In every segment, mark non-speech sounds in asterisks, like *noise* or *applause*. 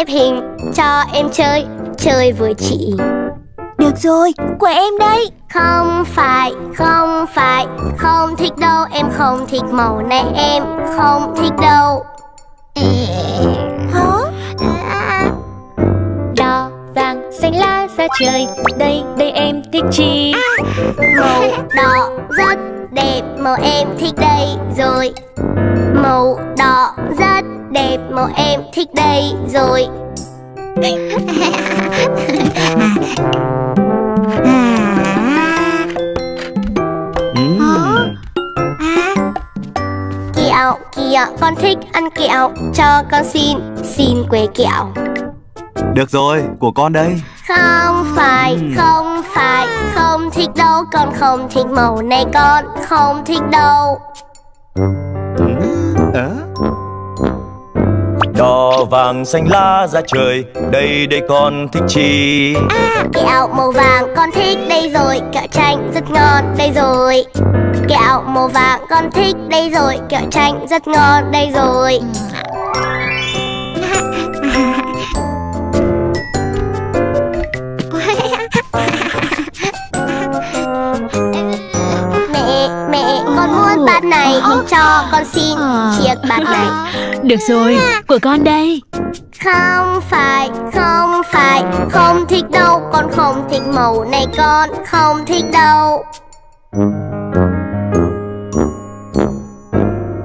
xếp hình Cho em chơi, chơi với chị. Được rồi, của em đây. Không phải, không phải Không thích đâu, em không thích màu này Em không thích đâu. Hả? Đỏ vàng xanh lá ra trời Đây, đây em thích chi? Màu đỏ rất đẹp Màu em thích đây rồi. Màu đỏ rất đẹp Màu em thích đây rồi. Ừm. Kẹo, kẹo, con thích ăn kẹo. Cho con xin, xin que kẹo. Được rồi, của con đây. Không phải, không phải. Không thích đâu, con không thích màu này Con. Không thích đâu. Ờ? Đỏ vàng xanh lá ra trời, Đây đây con thích chi? À, kẹo màu vàng con thích đây rồi, Kẹo chanh rất ngon đây rồi. Kẹo màu vàng con thích đây rồi, Kẹo chanh rất ngon đây rồi. *laughs* bát này Cho con xin chiếc bát này. Được rồi, của con đây. Không phải, không phải Không thích đâu, con không thích màu này Con không thích đâu.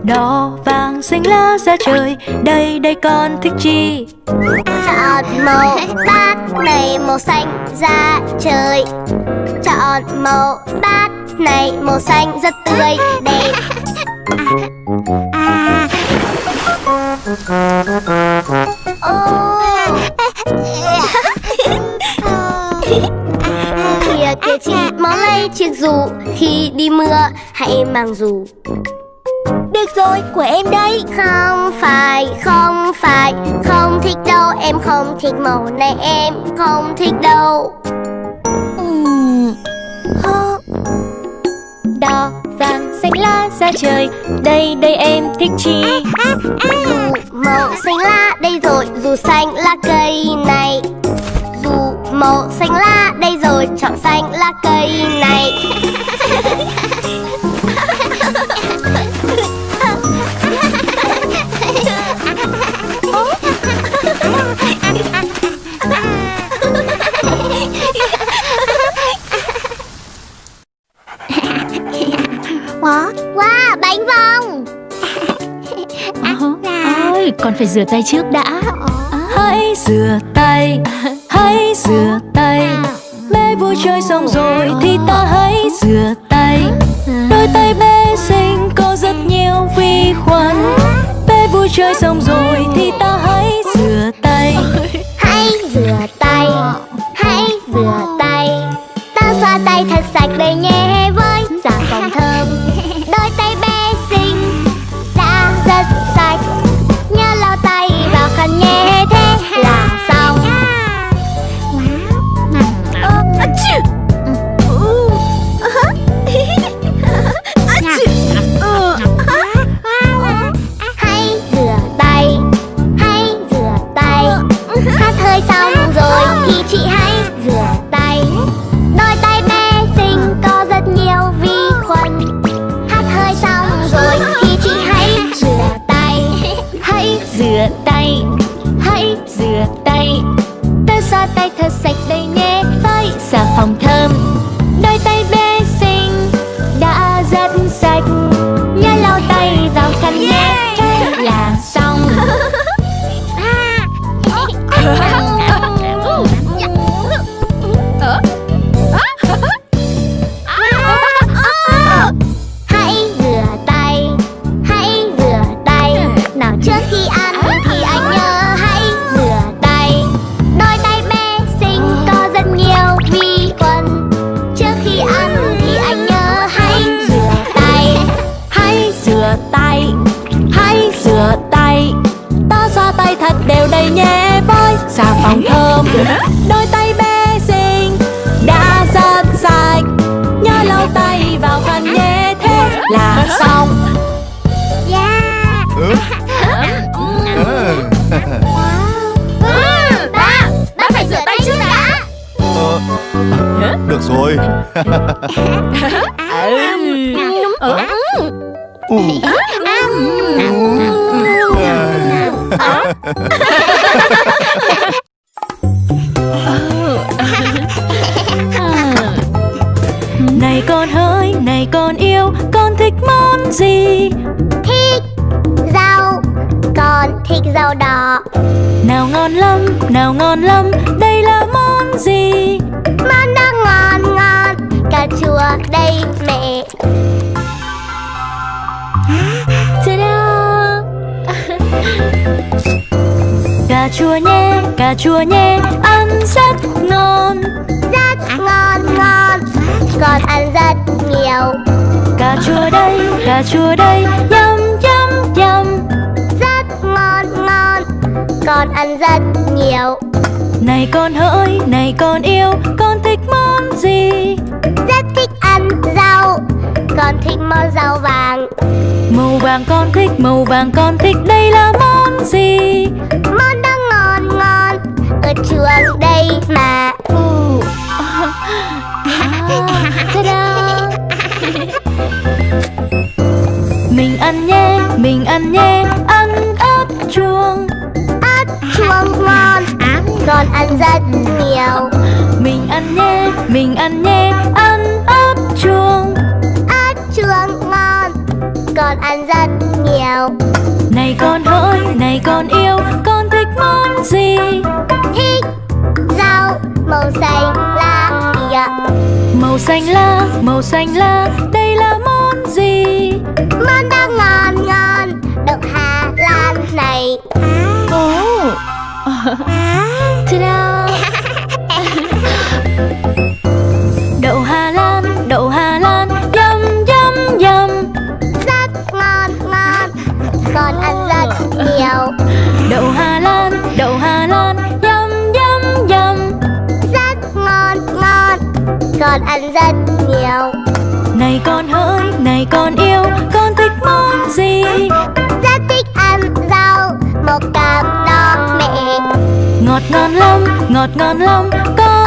Đỏ vàng xanh lá ra trời Đây, đây con thích chi? Chọn màu bát này màu xanh da trời. Chọn màu bát này màu xanh rất tươi đẹp. Kìa kìa chị máu lây chiếc dù Khi đi mưa hãy mang dù Được rồi, của em đây. Không phải, không phải Không thích đâu, em không thích màu này Em không thích đâu. Hả? Đỏ vàng xanh lá ra trời. Đây, đây em thích chi? Dù màu xanh lá đây rồi. Dù xanh lá cây này. Dù màu xanh lá đây rồi. Chọn xanh lá cây này. *laughs* con phải rửa tay trước đã. Hãy rửa tay, hãy rửa tay. Bé vui chơi xong rồi thì ta hãy rửa tay. Đôi tay bé xinh có rất nhiều vi khuẩn. Bé vui chơi xong phòng xà phòng thơm. Đôi tay bé xinh đã rất sạch. Nhớ lau tay vào khăn nhé thế là xong. Yeah. Ừ. Ba ba phải rửa tay trước đã. Ờ. Được rồi. *laughs* Ờ. Ờ. gì? Thích rau Con thích rau đỏ. Nào ngon lắm, nào ngon lắm Đây là món gì? Món đó ngon ngon Cà chua đây mẹ. Ta-da! Cà chua nhé, cà chua nhé Ăn rất ngon. Rất ngon ngon Con ăn rất nhiều. Cà chua đây, cà chua đây Yum yum yum. Rất ngon ngon. Con ăn rất nhiều. Này con hỡi, này con yêu Con thích món gì? Rất thích ăn rau. Con thích món rau vàng. Màu vàng con thích, màu vàng con thích. Đây là món gì? Món đó ngon ngon. Ở chuồng đây mà *laughs* Ta-da! Mình ăn nhé, mình ăn nhé Ăn ớt chuông. Ớt chuông ngon Con ăn rất nhiều. Mình ăn nhé, mình ăn nhé Ăn ớt chuông. Ớt chuông ngon Con ăn rất nhiều. Này con hỡi, này con yêu Con thích món gì? Thích rau màu xanh Màu xanh lá, màu xanh lá Đây là món gì? Món đó ngon ngon Đậu Hà Lan này. *laughs* Ta-da! *laughs* *laughs* Đậu Con ăn rất nhiều. Này con hỡi, này con yêu Con thích món gì? Rất thích ăn rau Một cặp đó mẹ. Ngọt ngon lắm, ngọt ngon lắm Con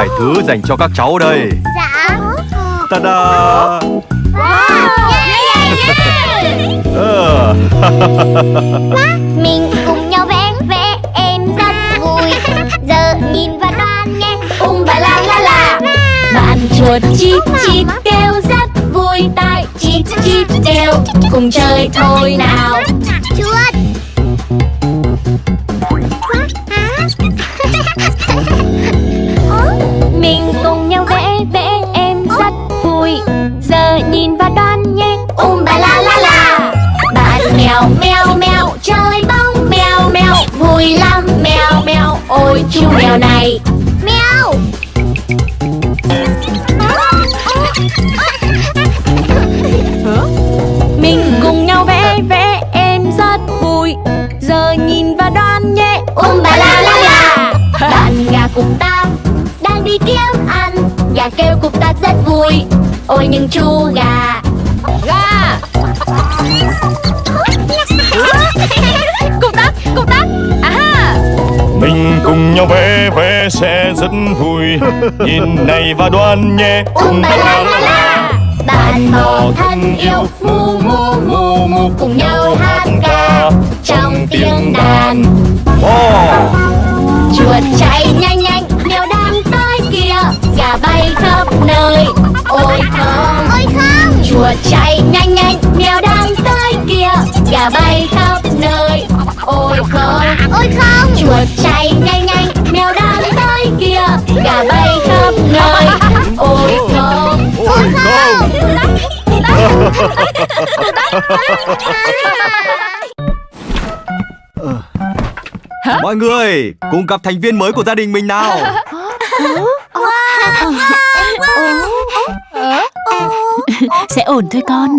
vài thứ dành cho các cháu đây. Dạ. Ta-da! Ờ, *laughs* Mình cùng nhau vẽ vẽ em rất vui. Giờ nhìn và đoán nghe Um ba la la la. Bạn chuột chip chip kêu rất vui tai chip chip kêu. Cùng chơi thôi nào. Chuột mèo ôi chú mèo này. Mèo. Mình cùng nhau vẽ vẽ em rất vui. Giờ nhìn và đoán nhé. Um ba la la la. *laughs* Bạn gà cục ta đang đi kiếm ăn. Gà kêu cục ta rất vui. Ôi nhưng chú gà. Gà nhau vẽ vẽ sẽ rất vui. Nhìn này và đoán nhé. Um ba la la la. Bạn bò thân yêu Mu mu mu mu cùng nhau hát ca Trong tiếng đàn. Oh. Chuột chạy nhanh nhanh Mèo đang tới kia Gà bay khắp nơi. Ôi không. Ôi không. Chuột chạy nhanh nhanh Mèo đang tới kia Gà bay khắp nơi Mọi người cùng gặp thành viên mới của gia đình mình nào. Sẽ ổn thôi con.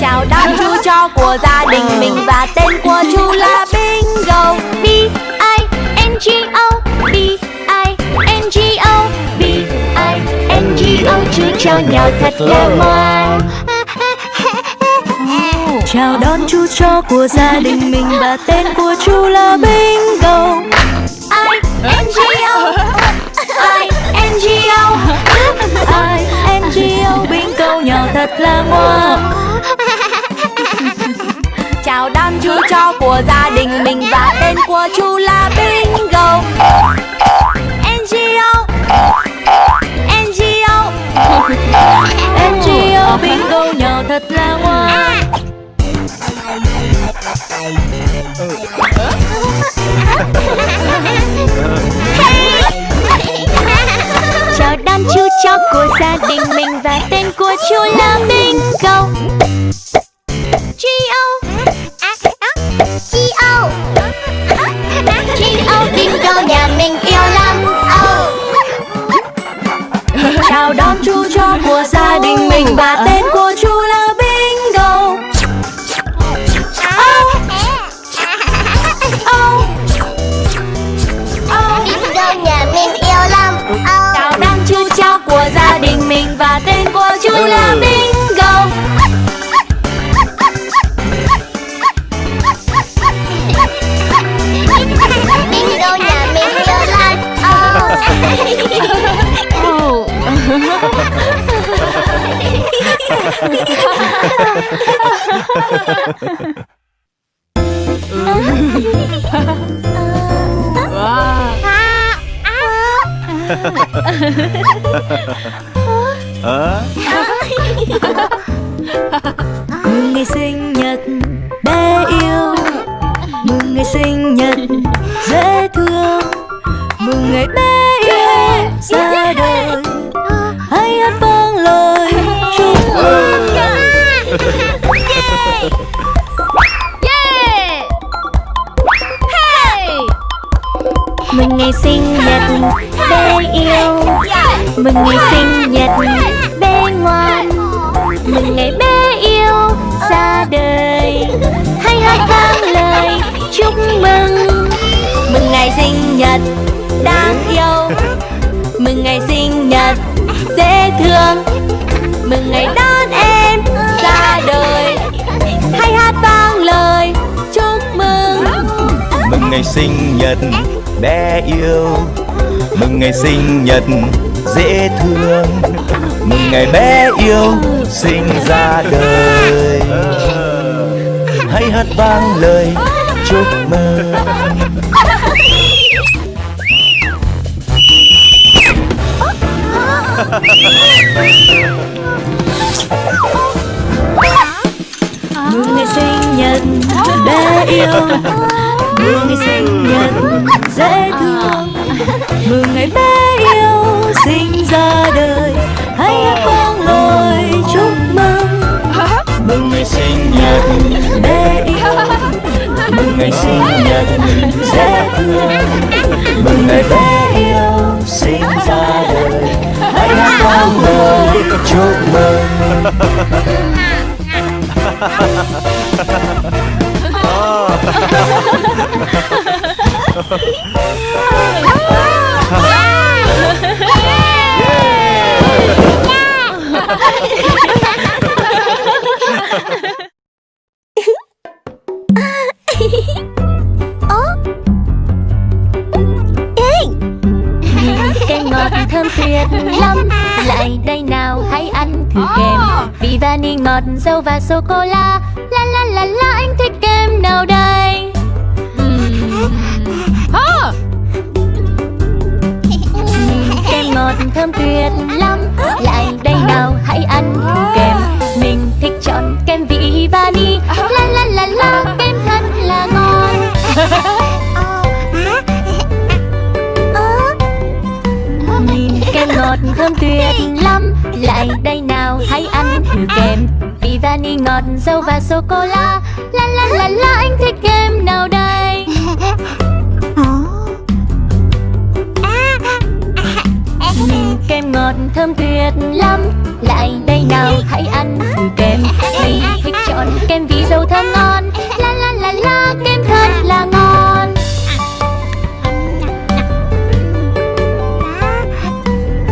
Chào đón chú chó của gia đình mình Và tên của chú là Bingo O cho nhau thật là ngoan. Chào đón chú chó của gia đình mình Và tên của chú là Bingo. I N G O. I N G O. I N G O. Bingo nhau thật là ngoan. Chào đón chú chó của gia đình mình Và tên của chú là Bingo. Em chỉ ở bên Bingo nhỏ thật là ngoan. Chào đám chú chó của gia đình mình Và tên của chú là Bingo G-O G-O G-O Bingo nhà mình yêu lắm. Oh. Chào đón chú đình mình Và tên của chú là *laughs* Mừng ngày sinh nhật bé yêu Mừng ngày sinh nhật, dễ thương. Mừng ngày bé Mừng ngày sinh nhật bé yêu. Mừng ngày sinh nhật bé ngoan. Mừng ngày bé yêu ra đời. Hay hát vang lời chúc mừng. Mừng ngày sinh nhật đáng yêu. Mừng ngày sinh nhật dễ thương. Mừng ngày đón em ra đời. Hãy hát vang lời chúc mừng. Mừng ngày sinh nhật bé yêu. Mừng ngày sinh nhật dễ thương. Mừng ngày bé yêu sinh ra đời. Hãy hát vang lời chúc mừng. Mừng ngày sinh nhật, bé yêu. Mừng ngày sinh nhật dễ thương. Mừng ngày bé yêu sinh ra đời. Hãy hát vang lời chúc mừng. Mừng ngày sinh nhật bé yêu. Mừng ngày sinh nhật dễ thương. Mừng ngày bé yêu sinh ra đời. Hãy hát vang lời chúc mừng. Kem ngọt thơm tuyệt lắm Lại đây nào hãy ăn thử kem Vị vani ngọt dâu và sô-cô-la thơm tuyệt lắm. Lại đây nào, hãy ăn kem mình thích chọn kem vị vani la la la la, kem thật là ngon. Nhìn kem ngọt thơm tuyệt lắm. Lại đây nào, hãy ăn thử kem. vị vani ngọt dâu và sô cô la ngọt thơm tuyệt lắm. Lại đây nào, hãy ăn thử kem Mình thích chọn. Kem vị dâu thơm ngon. La la la la kem thật là ngon.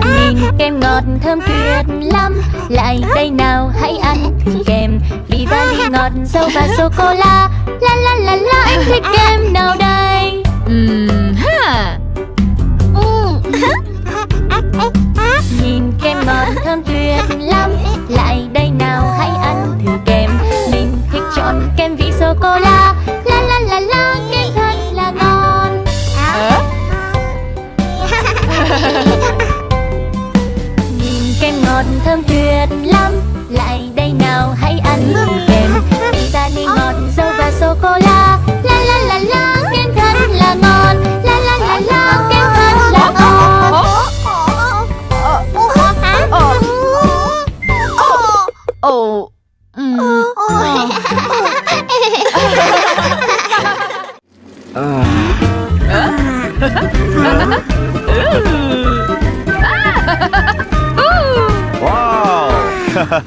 Nhìn kem ngọt thơm tuyệt lắm. Lại đây nào, hãy ăn thử kem Vì vani ngọt dâu và sô-cô-la La. La la la anh thích kem nào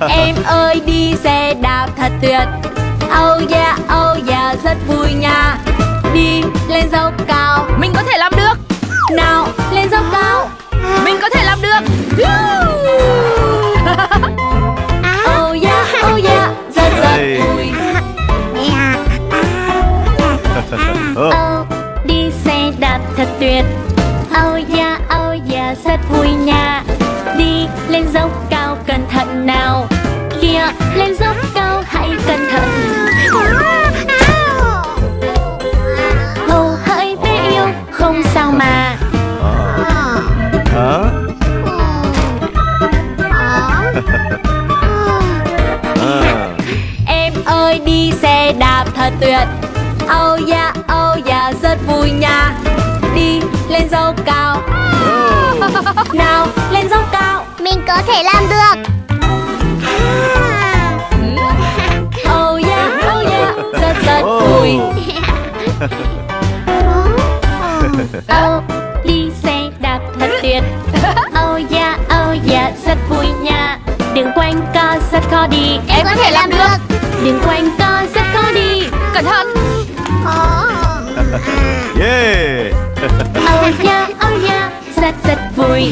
Em ơi đi xe đạp thật tuyệt. Oh yeah, oh yeah, rất vui nha. Đi lên dốc cao. Mình có thể làm được. Nào, thể làm được. *laughs* Oh yeah, oh yeah, rất rất Oh. vui. *laughs* Oh, đi xe đạp thật tuyệt. Oh yeah, oh yeah, rất vui nha. Đừng quanh co rất khó đi Em có thể làm được. Đừng quanh co rất khó đi. Cẩn thận. *laughs* Yeah. Oh yeah, oh yeah, rất rất vui